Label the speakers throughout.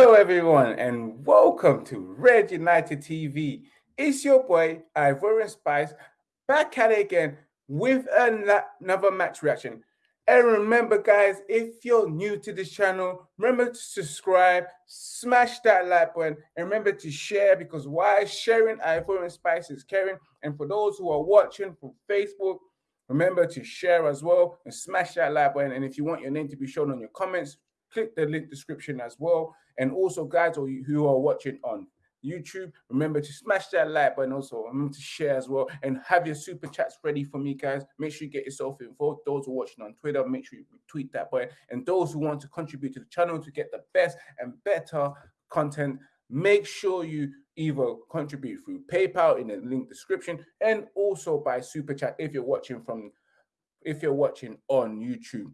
Speaker 1: Hello, everyone, and welcome to Red United TV. It's your boy Ivorian Spice back at it again with another match reaction. And remember, guys, if you're new to this channel, remember to subscribe, smash that like button, and remember to share because why sharing Ivorian Spice is caring. And for those who are watching from Facebook, remember to share as well and smash that like button. And if you want your name to be shown on your comments, click the link description as well. And also, guys, or who are watching on YouTube, remember to smash that like button. Also, remember to share as well, and have your super chats ready for me, guys. Make sure you get yourself involved. Those who are watching on Twitter, make sure you tweet that button. And those who want to contribute to the channel to get the best and better content, make sure you either contribute through PayPal in the link description, and also by super chat if you're watching from if you're watching on YouTube.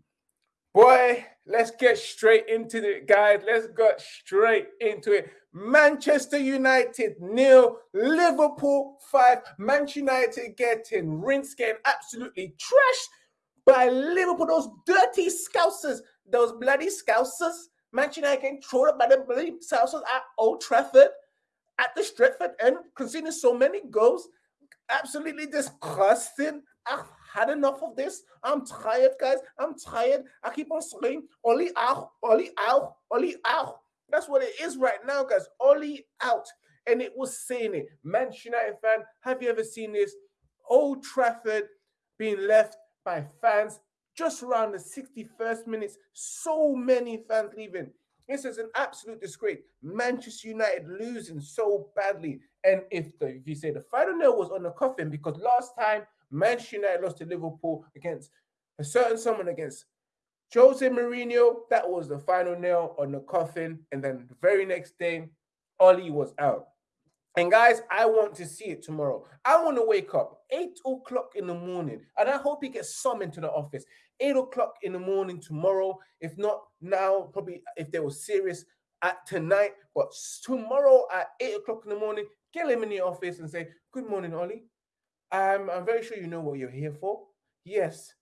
Speaker 1: Boy, let's get straight into it, guys. Let's get straight into it. Manchester United nil, Liverpool five. Manchester United getting rinsed, getting absolutely trashed by Liverpool. Those dirty scousers, those bloody scousers. Manchester United getting up by the bloody scousers at Old Trafford, at the Stretford end, conceding so many goals. Absolutely disgusting. Ah, Had enough of this. I'm tired, guys. I'm tired. I keep on saying, Oli out, Oli out, Oli out. That's what it is right now, guys. Oli out. And it was saying it. Manchester United fan, have you ever seen this? Old Trafford being left by fans just around the 61st minutes. So many fans leaving. This is an absolute disgrace. Manchester United losing so badly. And if the if you say the final nail was on the coffin, because last time Manchester United lost to Liverpool against a certain someone against Jose Mourinho. That was the final nail on the coffin. And then the very next day, Oli was out. And guys, I want to see it tomorrow. I want to wake up 8 o'clock in the morning. And I hope he gets summoned to the office. 8 o'clock in the morning tomorrow. If not now, probably if they were serious at tonight. But tomorrow at 8 o'clock in the morning, get him in the office and say, Good morning, Oli. Um, I'm very sure you know what you're here for. Yes,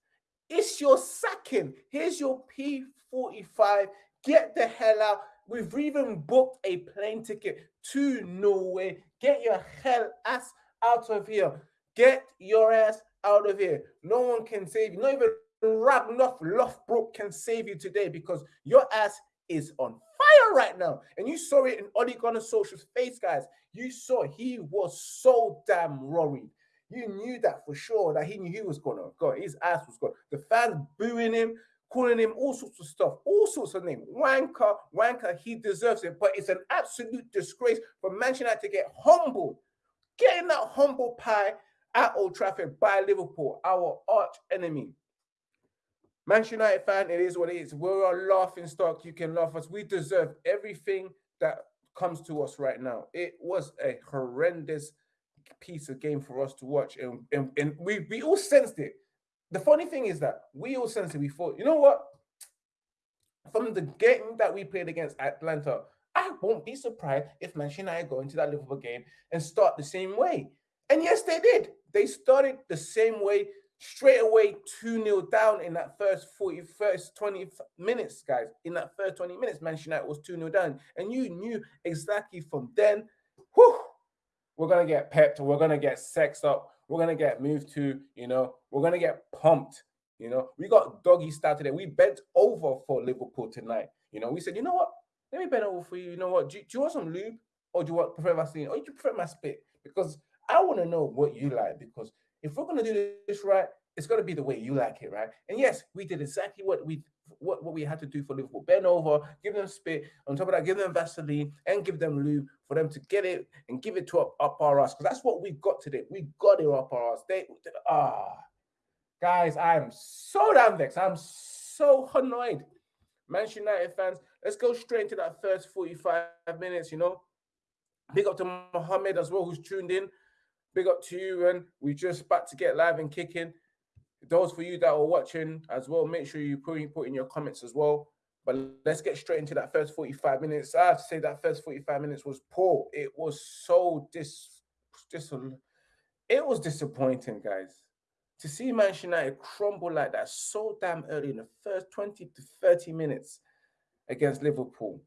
Speaker 1: it's your sacking. Here's your P45. Get the hell out. We've even booked a plane ticket to Norway. Get your hell ass out of here. Get your ass out of here. No one can save you. Not even Ragnar Lothbrok can save you today because your ass is on fire right now. And you saw it in Ole Gunnar Solskjaer's face, guys. You saw he was so damn worried. You knew that for sure that he knew he was gonna go. His ass was gone. The fans booing him, calling him all sorts of stuff, all sorts of names. Wanker, wanker, he deserves it. But it's an absolute disgrace for Manchester United to get humbled, getting that humble pie at Old Trafford by Liverpool, our arch enemy. Manchester United fan, it is what it is. We're a laughing stock. You can laugh us. We deserve everything that comes to us right now. It was a horrendous piece of game for us to watch, and, and, and we we all sensed it. The funny thing is that we all sensed it. We thought, you know what? From the game that we played against Atalanta, I won't be surprised if Manchester United go into that Liverpool game and start the same way. And yes, they did. They started the same way straight away 2 0 down in that first 40, first 20 minutes, guys. In that first 20 minutes, Manchester United was 2 0 down. And you knew exactly from then, whew, we're gonna get pepped, we're gonna get sexed up, we're gonna get moved to, you know, we're gonna get pumped. You know, we got doggy style today. We bent over for Liverpool tonight. You know, we said, you know what? Let me bend over for you. You know what? Do, do you want some lube or do you want prefer Vaseline or do you prefer my spit? Because I want to know what you like. Because if we're gonna do this right, it's gonna be the way you like it, right? And yes, we did exactly what we what, what we had to do for Liverpool. Bend over, give them spit. On top of that, give them Vaseline and give them lube for them to get it and give it to up, up our ass. Because that's what we've got today. We got it up our ass. They ah guys, I'm so damn vexed. I'm so annoyed. Manchester United fans, let's go straight into that first 45 minutes, you know. Big up to Mohammed as well, who's tuned in. Big up to you, and we're just about to get live and kicking those for you that are watching as well, make sure you put, put in your comments as well. But let's get straight into that first 45 minutes. I have to say that first 45 minutes was poor. It was so dis, dis it was disappointing, guys. To see Manchester United crumble like that so damn early in the first 20 to 30 minutes against Liverpool.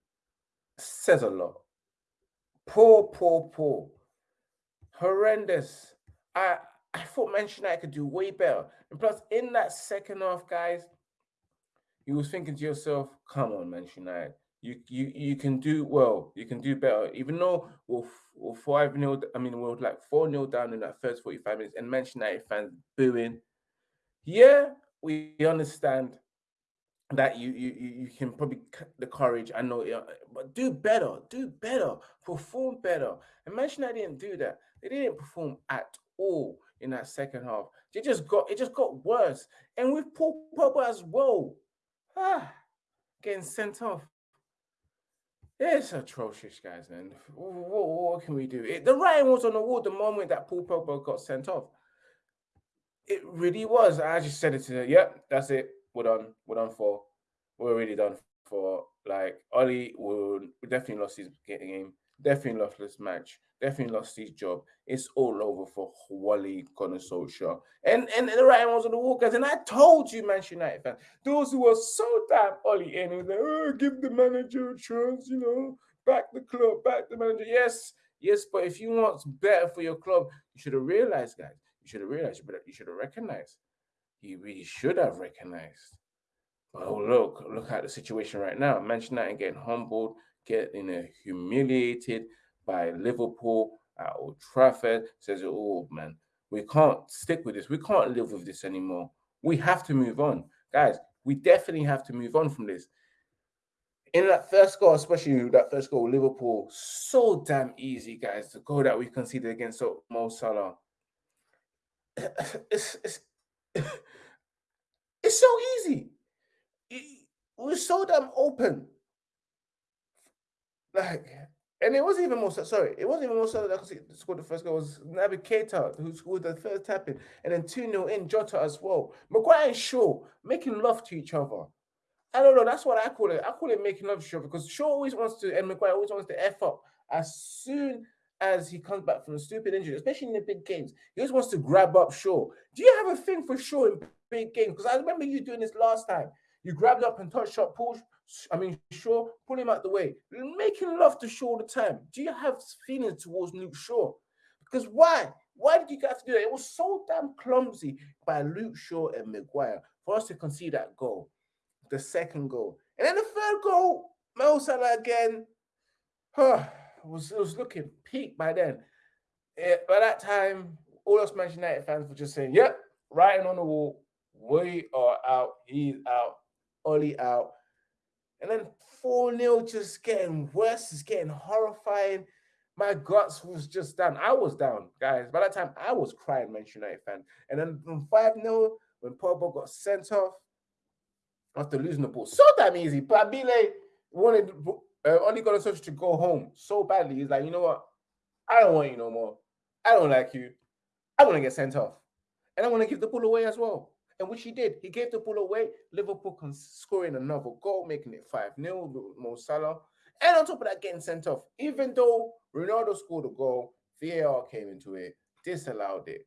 Speaker 1: says a lot. Poor, poor, poor. Horrendous. I I thought Manchester United could do way better. And plus, in that second half, guys, you was thinking to yourself, come on, Manchester United. You, you you can do well. You can do better. Even though we're, we're 5 0, I mean, we're like 4 0 down in that first 45 minutes, and Manchester United fans booing. Yeah, we understand that you you you can probably the courage. I know, but do better, do better, perform better. And Manchester United didn't do that. They didn't perform at all in that second half. It just got it just got worse. And with Paul Pogba as well, ah, getting sent off. It's atrocious, guys, man. What, what, can we do? It, the writing was on the wall the moment that Paul Pogba got sent off. It really was. I just said it to her. Yep, that's it. We're done. We're done for. We're really done for. Like Oli will definitely lost his game. Definitely lost this match. Definitely lost his job. It's all over for Wally Solskjaer. And and the right ones on the wall, guys. And I told you, Manchester United fans, those who were so damn in, was like, oh, give the manager a chance, you know, back the club, back the manager. Yes, yes, but if you want better for your club, you should have realized, guys. You should have realized. You should have recognized. You really should have recognized. Oh, look, look at the situation right now. Manchester United getting humbled, getting humiliated by Liverpool at Old Trafford. Says, oh man, we can't stick with this. We can't live with this anymore. We have to move on. Guys, we definitely have to move on from this. In that first goal, especially that first goal, Liverpool, so damn easy, guys. The goal that we conceded against Mo Salah. It's, it's, it's so easy. It, we're so damn open. Like, and it wasn't even more sorry, it wasn't even Mo Salah that scored the first goal. It was Naby Keita who scored the first tapping, and then 2 0 in Jota as well. Maguire and Shaw making love to each other. I don't know, that's what I call it. I call it making love to each other because Shaw always wants to, and Maguire always wants to F up as soon as he comes back from a stupid injury, especially in the big games. He always wants to grab up Shaw. Do you have a thing for Shaw in big games? Because I remember you doing this last time. You grabbed up and touched shot, push, I mean, Shaw, pull him out the way. Making love to Shaw all the time. Do you have feelings towards Luke Shaw? Because why? Why did you have to do that? It was so damn clumsy by Luke Shaw and Maguire for us to concede that goal, the second goal. And then the third goal, Mo Salah again, huh, was, it was looking peak by then. It, by that time, all us Manchester United fans were just saying, yep, writing on the wall, we are out, he's out, Oli out. And then 4 0 just getting worse, it's getting horrifying. My guts was just down. I was down, guys. By that time, I was crying, Manchester United fan. And then 5 0, when Pogba got sent off after losing the ball, so damn easy. But Abile wanted uh, only got a social to go home so badly. He's like, you know what? I don't want you no more. I don't like you. I want to get sent off. And I want to give the ball away as well and which he did. He gave the ball away. Liverpool scoring another goal, making it 5 0. Mo Salah. And on top of that, getting sent off. Even though Ronaldo scored a goal, VAR came into it, disallowed it.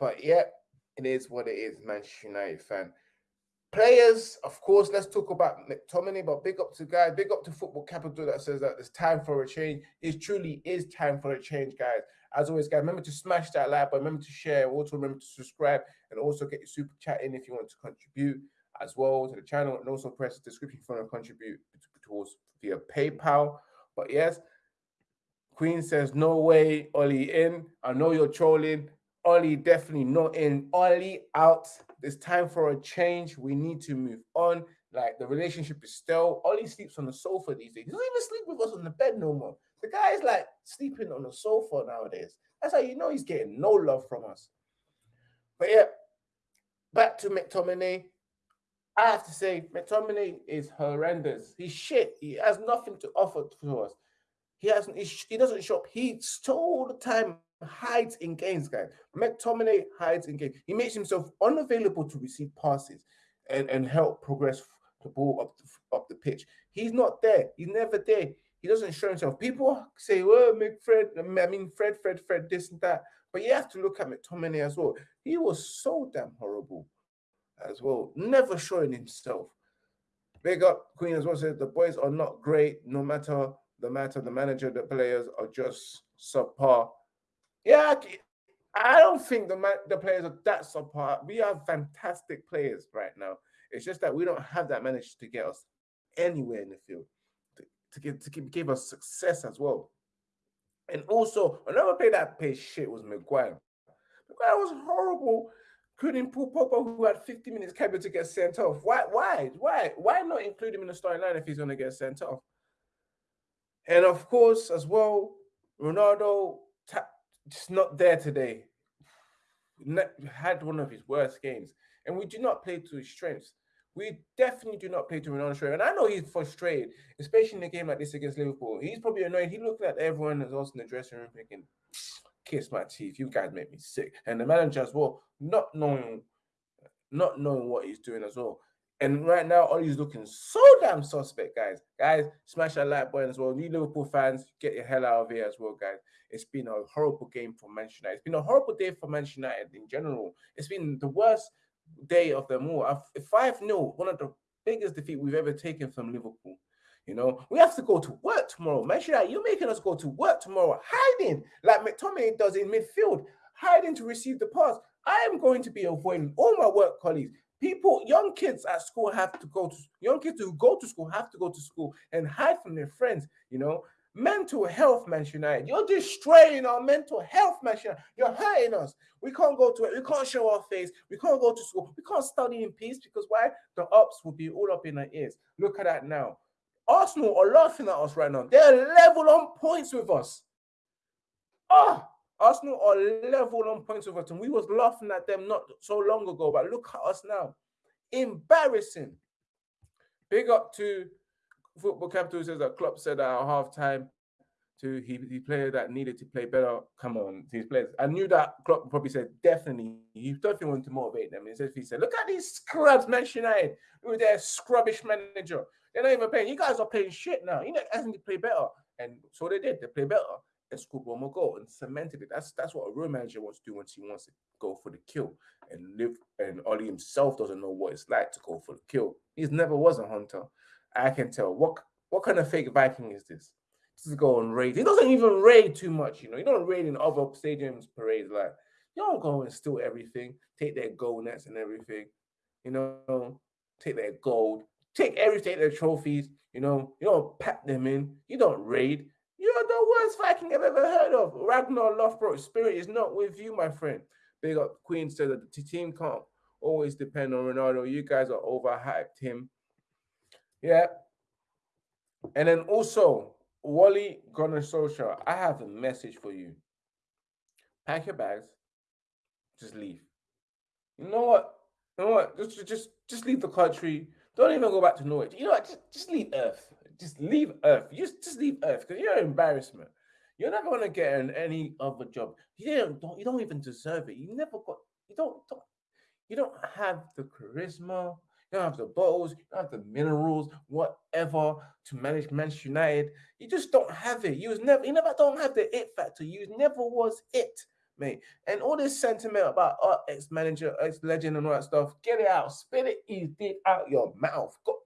Speaker 1: But yeah, it is what it is, Manchester United fan. Players, of course, let's talk about McTominay, but big up to guys, big up to Football Capital that says that it's time for a change. It truly is time for a change, guys. As always, guys, remember to smash that like button, remember to share, also remember to subscribe, and also get your super chat in if you want to contribute as well to the channel, and also press the description if you want to contribute towards via PayPal. But yes, Queen says, no way, Ollie in. I know you're trolling. Ollie definitely not in. Ollie out. It's time for a change. We need to move on. Like the relationship is still. Ollie sleeps on the sofa these days. He doesn't even sleep with us on the bed no more. The guy's like sleeping on the sofa nowadays. That's how you know he's getting no love from us. But yeah, back to McTominay. I have to say, McTominay is horrendous. He's shit. He has nothing to offer to us. He hasn't. He, he doesn't shop. He's all the time hides in games, guys. McTominay hides in games. He makes himself unavailable to receive passes and, and help progress the ball up the, up the pitch. He's not there. He's never there. He doesn't show himself. People say, well, McFred, I mean, Fred, Fred, Fred, this and that. But you have to look at McTominay as well. He was so damn horrible as well, never showing himself. Big up Queen as well says the boys are not great, no matter the matter. The manager, the players are just subpar. Yeah, I don't think the the players are that subpar. We have fantastic players right now. It's just that we don't have that manager to get us anywhere in the field to, give to give, us success as well. And also another player that played shit was Maguire. Maguire was horrible. Couldn't pull Pogba, who had 50 minutes capable to get sent off. Why? Why? Why? Why not include him in the starting line if he's going to get sent off? And of course, as well, Ronaldo just not there today. Had one of his worst games, and we do not play to his strengths. We definitely do not play to Ronaldo's strength. And I know he's frustrated, especially in a game like this against Liverpool. He's probably annoyed. He looked at everyone that's also in the dressing room thinking, kiss my teeth. You guys make me sick. And the manager as well, not knowing, not knowing what he's doing as well. And right now, Ollie's looking so damn suspect, guys. Guys, smash that like button as well. New Liverpool fans, get your hell out of here as well, guys. It's been a horrible game for Manchester United. It's been a horrible day for Manchester United in general. It's been the worst day of them all. 5 0, one of the biggest defeat we've ever taken from Liverpool. You know, we have to go to work tomorrow. Make sure that you're making us go to work tomorrow, hiding like McTominay does in midfield, hiding to receive the pass. I am going to be avoiding all my work colleagues. People, young kids at school have to go to young kids who go to school have to go to school and hide from their friends. You know, mental health, Manchester United. You're destroying our mental health, Manchester United. You're hurting us. We can't go to it. We can't show our face. We can't go to school. We can't study in peace because why? The ups will be all up in our ears. Look at that now. Arsenal are laughing at us right now. They're level on points with us. Ah, oh, Arsenal are level on points with us, and we was laughing at them not so long ago. But look at us now, embarrassing. Big up to Football Capital says that Klopp said at half time to he, he player that needed to play better. Come on, these players. I knew that Klopp probably said definitely. He definitely wanted to motivate them. He said he said, look at these scrubs, Manchester United, with their scrubbish manager. They're not even playing. You guys are playing shit now. You know, asking to play better. And so they did. They play better and scored one more goal and cemented it. That's that's what a real manager wants to do once he wants to go for the kill and live. And Ollie himself doesn't know what it's like to go for the kill. He's never was a hunter. I can tell. What what kind of fake Viking is this? This is go on raid. He doesn't even raid too much, you know. You don't raid in other stadiums parades like you don't go and steal everything, take their gold nets and everything, you know, take their gold, Take everything, their trophies, you know, you don't pack them in, you don't raid. You're the worst Viking I've ever heard of. Ragnar Lothbrok, spirit is not with you, my friend. Big up Queen said that the team can't always depend on Ronaldo. You guys are overhyped him. Yeah. And then also, Wally Gunnar Solskjaer, I have a message for you. Pack your bags, just leave. You know what? You know what? Just just just leave the country. Don't even go back to Norwich. You know what? Just, just leave Earth. Just leave Earth. Just, just leave Earth because you're an embarrassment. You're never gonna get in any other job. You don't. You don't even deserve it. You never got. You don't. don't you don't have the charisma. You don't have the bottles. You don't have the minerals, whatever, to manage Manchester United. You just don't have it. You was never. You never don't have the it factor. You never was it mate. And all this sentiment about uh, ex-manager, ex-legend, and all that stuff, get it out, spit it easy out your mouth. Go,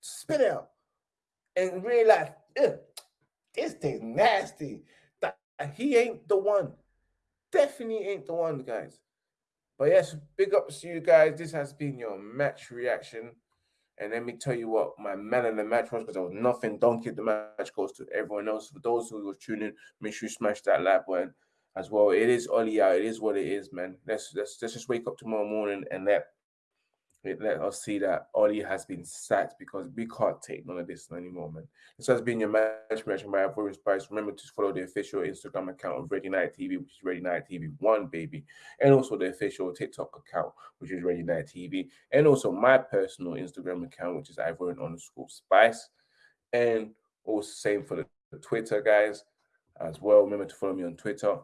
Speaker 1: spit it out, and realize this thing's nasty. That he ain't the one. Definitely ain't the one, guys. But yes, big ups to you guys. This has been your match reaction. And let me tell you what my man in the match was because there was nothing. Don't keep the match goes to everyone else. For those who were tuning, make sure you smash that like button as well. It is Ollie out. It is what it is, man. Let's let's let's just wake up tomorrow morning and let let us see that Ollie has been sacked because we can't take none of this anymore, man. This has been your match reaction by Ivorian Spice. Remember to follow the official Instagram account of Red United TV, which is Red United TV One, baby, and also the official TikTok account, which is Red United TV, and also my personal Instagram account, which is Ivorian underscore Spice, and also same for the Twitter guys as well. Remember to follow me on Twitter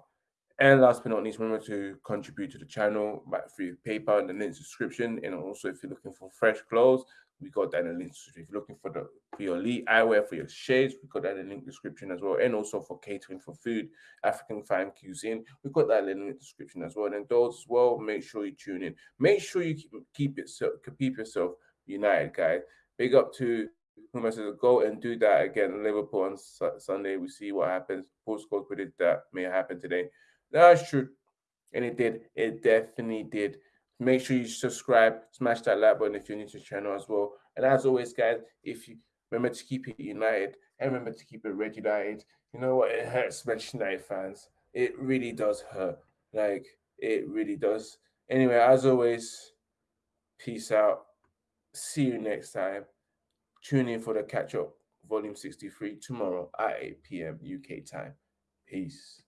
Speaker 1: and last but not least, remember to contribute to the channel by through PayPal in the link description. And also, if you're looking for fresh clothes, we got that in the link description. If you're looking for the for your elite eyewear for your shades, we got that in the link description as well. And also for catering for food, African fine cuisine, we got that in the link description as well. And those as well, make sure you tune in. Make sure you keep keep it keep yourself united, guys. Big up to who messages go and do that again. Liverpool on su- Sunday. We see what happens. Postcode predict that may happen today. That's true. And it did. It definitely did. Make sure you subscribe, smash that like button if you're new to the channel as well. And as always, guys, if you remember to keep it united and remember to keep it red united. You know what? It hurts Manchester United fans. It really does hurt. Like it really does. Anyway, as always, peace out. See you next time. Tune in for the catch up, volume 63, tomorrow at 8 p.m. UK time. Peace.